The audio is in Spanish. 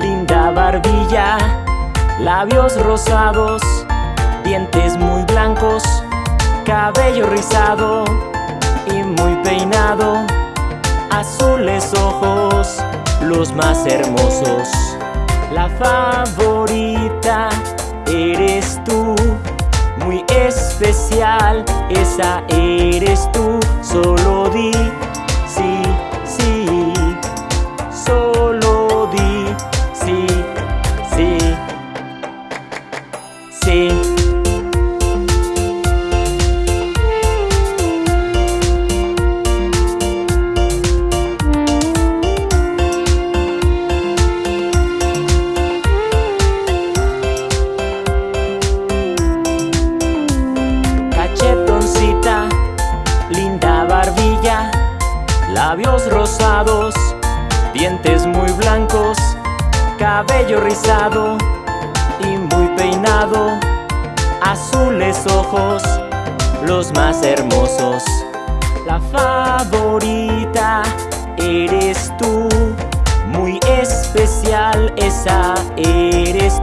linda barbilla, labios rosados, dientes muy blancos, cabello rizado y muy peinado, azules ojos, los más hermosos. La favorita eres tú, muy especial, esa es. Cachetoncita, linda barbilla Labios rosados, dientes muy blancos Cabello rizado y muy peinado Azules ojos, los más hermosos. La favorita eres tú Muy especial esa es